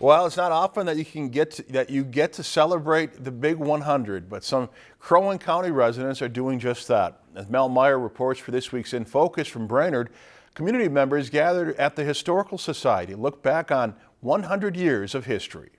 Well, it's not often that you can get to, that you get to celebrate the big 100, but some Crow Wing County residents are doing just that. As Mel Meyer reports for this week's In Focus from Brainerd, community members gathered at the Historical Society look back on 100 years of history.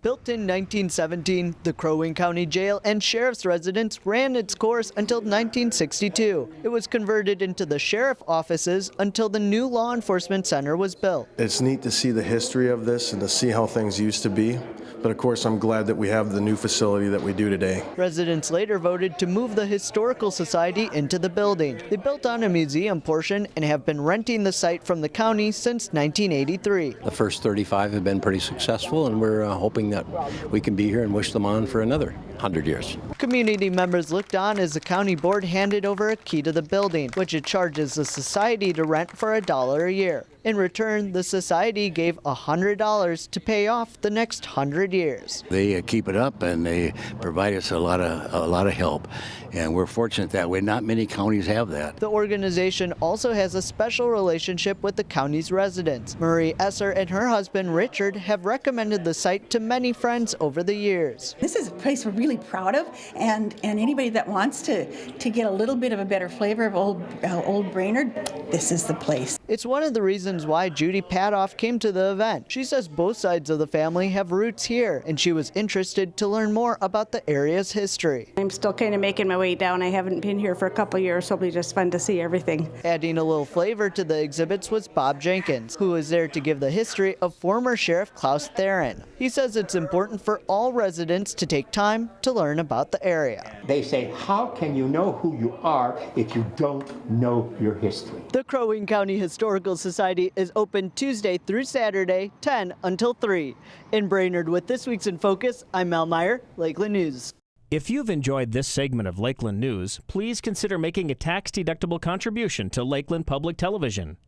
Built in 1917, the Crow Wing County Jail and Sheriff's Residence ran its course until 1962. It was converted into the Sheriff offices until the new Law Enforcement Center was built. It's neat to see the history of this and to see how things used to be. But of course, I'm glad that we have the new facility that we do today. Residents later voted to move the Historical Society into the building. They built on a museum portion and have been renting the site from the county since 1983. The first 35 have been pretty successful, and we're uh, hoping that we can be here and wish them on for another 100 years. Community members looked on as the county board handed over a key to the building, which it charges the society to rent for a dollar a year. In return, the society gave $100 to pay off the next 100 years. They uh, keep it up and they provide us a lot of a lot of help, and we're fortunate that way. Not many counties have that. The organization also has a special relationship with the county's residents. Marie Esser and her husband Richard have recommended the site to many friends over the years. This is a place we're really proud of, and and anybody that wants to to get a little bit of a better flavor of old uh, old Brainerd, this is the place. It's one of the reasons why Judy Padoff came to the event. She says both sides of the family have roots here, and she was interested to learn more about the area's history. I'm still kind of making my way down. I haven't been here for a couple years, so it'll be just fun to see everything. Adding a little flavor to the exhibits was Bob Jenkins, who was there to give the history of former Sheriff Klaus Theron. He says it's important for all residents to take time to learn about the area. They say, how can you know who you are if you don't know your history? The Crow Wing County Historical Society is open Tuesday through Saturday, 10 until 3. In Brainerd with this week's In Focus, I'm Mel Meyer, Lakeland News. If you've enjoyed this segment of Lakeland News, please consider making a tax-deductible contribution to Lakeland Public Television.